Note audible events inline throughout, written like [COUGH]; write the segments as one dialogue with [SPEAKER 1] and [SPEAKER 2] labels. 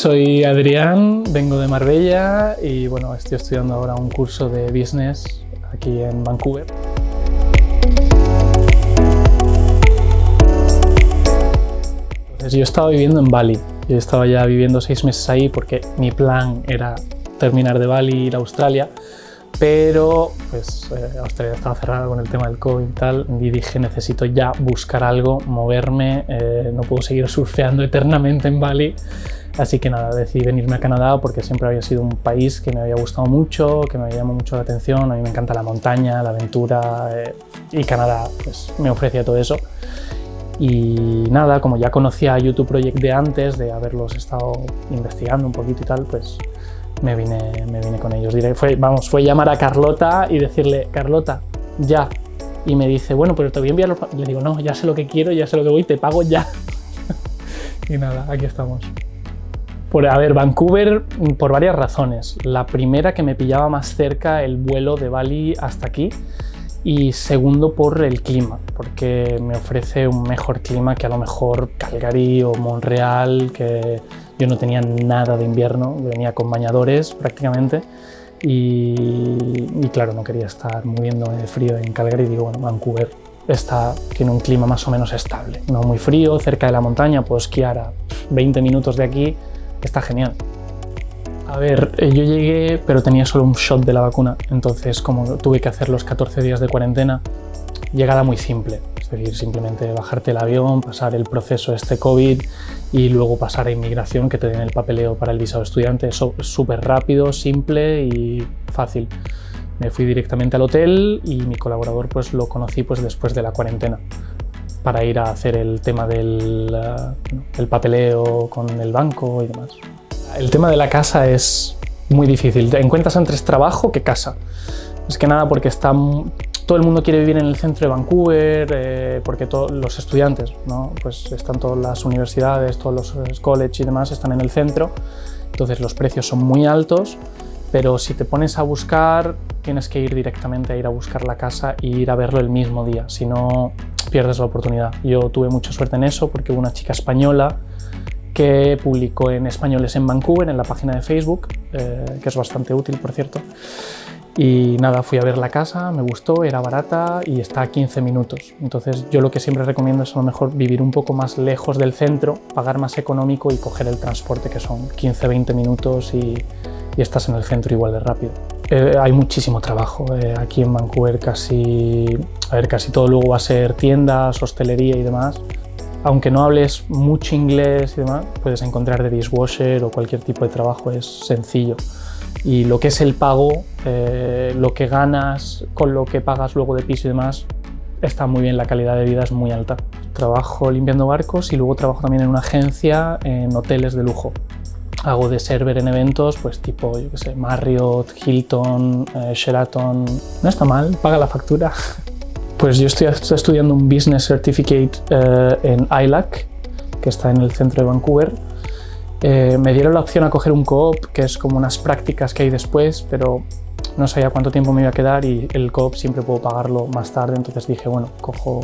[SPEAKER 1] soy Adrián, vengo de Marbella y bueno, estoy estudiando ahora un curso de business aquí en Vancouver. Entonces yo estaba viviendo en Bali, yo estaba ya viviendo seis meses ahí porque mi plan era terminar de Bali, ir a Australia, pero pues eh, Australia estaba cerrada con el tema del COVID y tal, y dije necesito ya buscar algo, moverme, eh, no puedo seguir surfeando eternamente en Bali, así que nada, decidí venirme a Canadá porque siempre había sido un país que me había gustado mucho, que me llamó mucho la atención, a mí me encanta la montaña, la aventura, eh, y Canadá pues, me ofrecía todo eso. Y nada, como ya conocía YouTube Project de antes, de haberlos estado investigando un poquito y tal, pues me vine, me vine con ellos. Fue, vamos, fue llamar a Carlota y decirle, Carlota, ya. Y me dice, bueno, pero te voy a enviar los... Le digo, no, ya sé lo que quiero, ya sé lo que voy, te pago ya. [LAUGHS] y nada, aquí estamos. Por, a ver, Vancouver por varias razones. La primera que me pillaba más cerca el vuelo de Bali hasta aquí y segundo por el clima, porque me ofrece un mejor clima que a lo mejor Calgary o Montreal, que yo no tenía nada de invierno, venía con bañadores prácticamente y, claro, no quería estar moviendo de frío en Calgary, digo, bueno, Vancouver está, tiene un clima más o menos estable, no muy frío, cerca de la montaña, puedo esquiar a 20 minutos de aquí, está genial. A ver, eh, yo llegué, pero tenía solo un shot de la vacuna, entonces como tuve que hacer los 14 días de cuarentena, llegada muy simple, decir, simplemente bajarte el avión, pasar el proceso este COVID y luego pasar a inmigración que te den el papeleo para el visado estudiante, eso es súper rápido, simple y fácil. Me fui directamente al hotel y mi colaborador pues lo conocí pues después de la cuarentena para ir a hacer el tema del eh, el papeleo con el banco y demás. El tema de la casa es muy difícil. Encuentras antes trabajo que casa. Es que nada porque está, todo el mundo quiere vivir en el centro de Vancouver, eh, porque los estudiantes, ¿no? pues están todas las universidades, todos los colleges y demás están en el centro, entonces los precios son muy altos, pero si te pones a buscar, tienes que ir directamente a ir a buscar la casa e ir a verlo el mismo día, si no pierdes la oportunidad. Yo tuve mucha suerte en eso porque hubo una chica española que publicó en Españoles en Vancouver, en la página de Facebook, eh, que es bastante útil, por cierto. Y nada, fui a ver la casa, me gustó, era barata y está a 15 minutos. Entonces yo lo que siempre recomiendo es a lo mejor vivir un poco más lejos del centro, pagar más económico y coger el transporte que son 15-20 minutos y, estás en el centro igual de rápido. Eh, hay muchísimo trabajo eh, aquí en Vancouver, casi, a ver, casi todo luego va a ser tiendas, hostelería y demás aunque no hables mucho inglés y demás, puedes encontrar de dishwasher o cualquier tipo de trabajo, es sencillo. Y lo que es el pago, eh, lo que ganas con lo que pagas luego de piso y demás, está muy bien, la calidad de vida es muy alta. Trabajo limpiando barcos y luego trabajo también en una agencia en hoteles de lujo. Hago de server en eventos, pues tipo, yo qué sé, Marriott, Hilton, eh, Sheraton... No está mal, paga la factura. [LAUGHS] Pues yo estoy estudiando un Business Certificate eh, en ILAC, que está en el centro de Vancouver. Eh, me dieron la opción a coger un co-op, que es como unas prácticas que hay después, pero no sabía cuánto tiempo me iba a quedar y el co-op siempre puedo pagarlo más tarde, entonces dije, bueno, cojo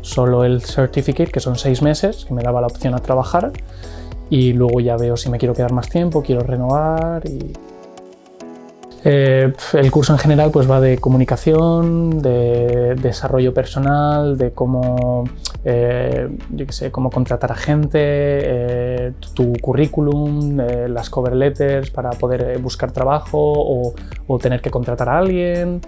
[SPEAKER 1] solo el Certificate, que son seis meses, que me daba la opción a trabajar, y luego ya veo si me quiero quedar más tiempo, quiero renovar y eh, el curso en general pues va de comunicación, de desarrollo personal, de cómo, eh, yo sé, cómo contratar a gente, eh, tu currículum, las cover letters para poder buscar trabajo o, tener que contratar a alguien,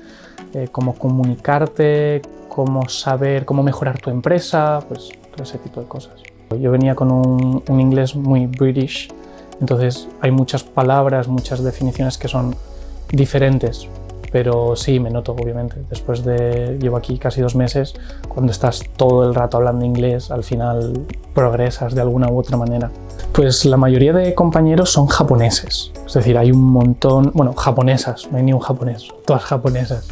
[SPEAKER 1] cómo comunicarte, cómo saber, cómo mejorar tu empresa, pues todo ese tipo de cosas. Yo venía con un inglés muy british, entonces hay muchas palabras, muchas definiciones que son diferentes, pero sí, me noto obviamente. Después de, llevo aquí casi dos meses, cuando estás todo el rato hablando inglés, al final progresas de alguna u otra manera. Pues la mayoría de compañeros son japoneses, es decir, hay un montón, bueno, japonesas, no hay ni un japonés, todas japonesas.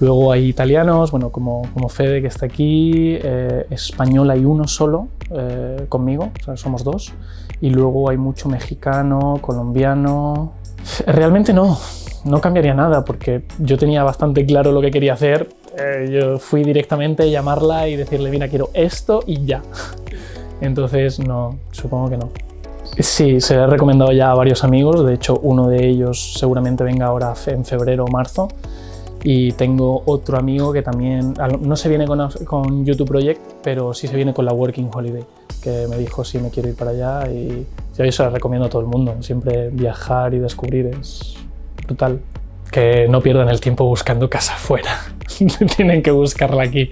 [SPEAKER 1] Luego hay italianos, bueno, como, como Fede que está aquí, eh, español hay uno solo eh, conmigo, o sea, somos dos. Y luego hay mucho mexicano, colombiano... Realmente no, no cambiaría nada porque yo tenía bastante claro lo que quería hacer. Eh, yo fui directamente a llamarla y decirle, mira, quiero esto y ya. [LAUGHS] Entonces, no, supongo que no. Sí, se lo he recomendado ya a varios amigos, de hecho uno de ellos seguramente venga ahora en febrero o marzo y tengo otro amigo que también, no se viene con, con, YouTube Project, pero sí se viene con la Working Holiday, que me dijo si me quiero ir para allá y yo eso lo recomiendo a todo el mundo, siempre viajar y descubrir es Que no pierdan el tiempo buscando casa afuera, [LAUGHS] tienen que buscarla aquí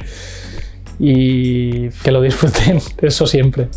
[SPEAKER 1] y que lo disfruten, [LAUGHS] eso siempre.